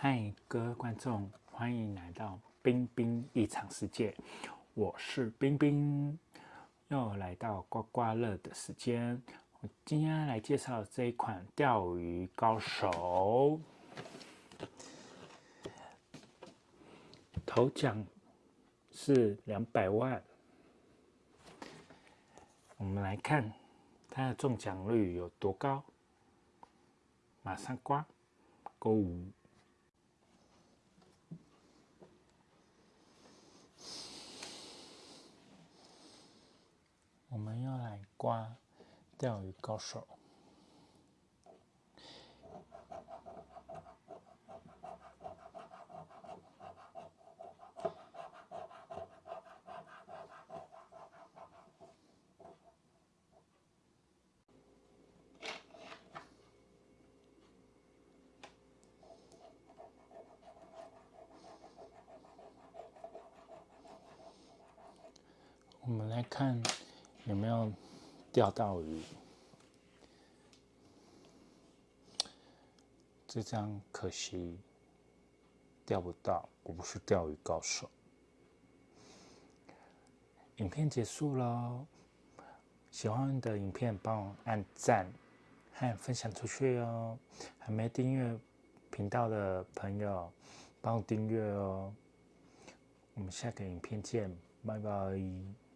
嗨，各位观众，欢迎来到冰冰异常世界。我是冰冰，又来到刮刮乐的时间。我今天来介绍这一款钓鱼高手，头奖是两百万。我们来看它的中奖率有多高，马上刮勾五。我们要来刮钓鱼高手。我们来看。有没有钓到鱼？这张可惜钓不到，我不是钓鱼高手。影片结束喽，喜欢的影片帮我按赞和分享出去哦。还没订阅频道的朋友，帮我订阅哦。我们下个影片见，拜拜。